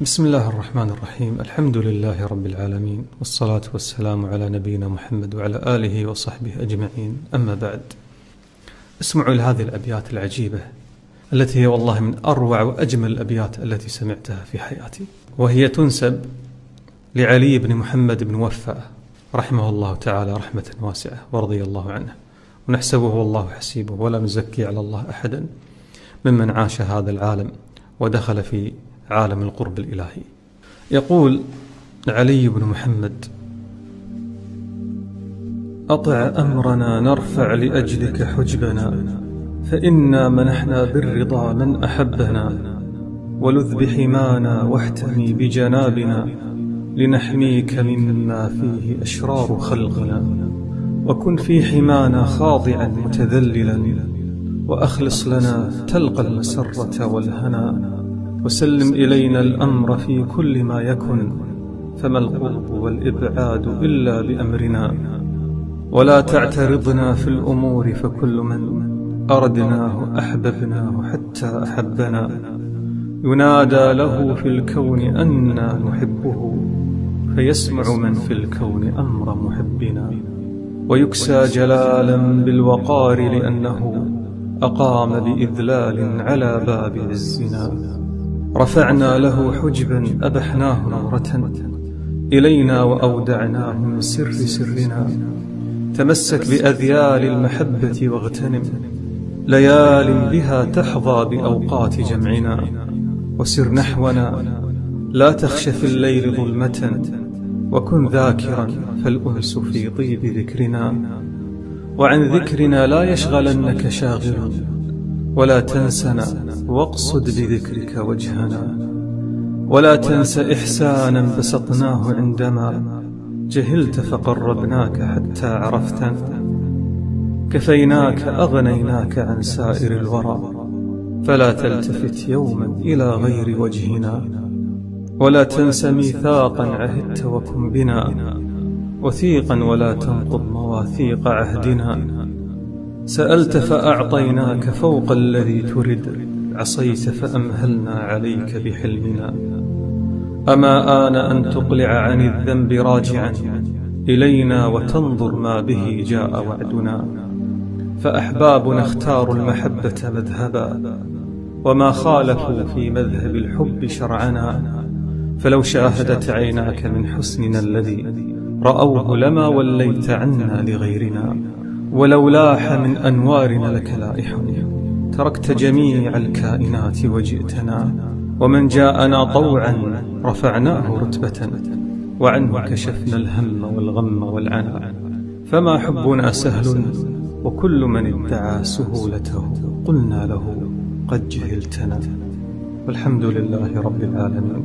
بسم الله الرحمن الرحيم الحمد لله رب العالمين والصلاة والسلام على نبينا محمد وعلى آله وصحبه أجمعين أما بعد اسمعوا لهذه الأبيات العجيبة التي هي والله من أروع وأجمل الأبيات التي سمعتها في حياتي وهي تنسب لعلي بن محمد بن وفاء رحمه الله تعالى رحمة واسعة ورضي الله عنه ونحسبه والله حسيبه ولا نزكي على الله أحدا ممن عاش هذا العالم ودخل في عالم القرب الإلهي. يقول علي بن محمد أطع أمرنا نرفع لأجلك حجبنا فإنا منحنا بالرضا من أحبنا ولذ بحمانا واحتمي بجنابنا لنحميك مما فيه أشرار خلقنا وكن في حمانا خاضعا متذللا وأخلص لنا تلقى المسرة والهنا. وسلم إلينا الأمر في كل ما يكن فما القرب والإبعاد إلا بأمرنا. ولا تعترضنا في الأمور فكل من أردناه أحببناه حتى أحبنا. ينادى له في الكون أنا نحبه فيسمع من في الكون أمر محبنا. ويكسى جلالا بالوقار لأنه أقام بإذلال على باب عزنا. رفعنا له حجبا أبحناه نورة إلينا وأودعناه من سر سرنا. تمسك بأذيال المحبة واغتنم. ليال بها تحظى بأوقات جمعنا. وسر نحونا. لا تخش في الليل ظلمة. وكن ذاكرا فالأنس في طيب ذكرنا. وعن ذكرنا لا يشغلنك شاغل ولا تنسنا واقصد بذكرك وجهنا. ولا تنس إحسانا بسطناه عندما جهلت فقربناك حتى عرفتنا كفيناك أغنيناك عن سائر الورى. فلا تلتفت يوما إلى غير وجهنا. ولا تنس ميثاقا عهدت وكن بنا. وثيقا ولا تنقض مواثيق عهدنا. سألت فأعطيناك فوق الذي ترد عصيت فأمهلنا عليك بحلمنا. أما آن أن تقلع عن الذنب راجعا إلينا وتنظر ما به جاء وعدنا. فأحبابنا اختاروا المحبة مذهبا وما خالفوا في مذهب الحب شرعنا فلو شاهدت عيناك من حسننا الذي رأوه لما وليت عنا لغيرنا. ولو لاح من أنوارنا لك لائح. تركت جميع الكائنات وجئتنا ومن جاءنا طوعا رفعناه رتبة وعنه كشفنا الهم والغم والعنا. فما حبنا سهل وكل من ادعى سهولته قلنا له قد جهلتنا. والحمد لله رب العالمين.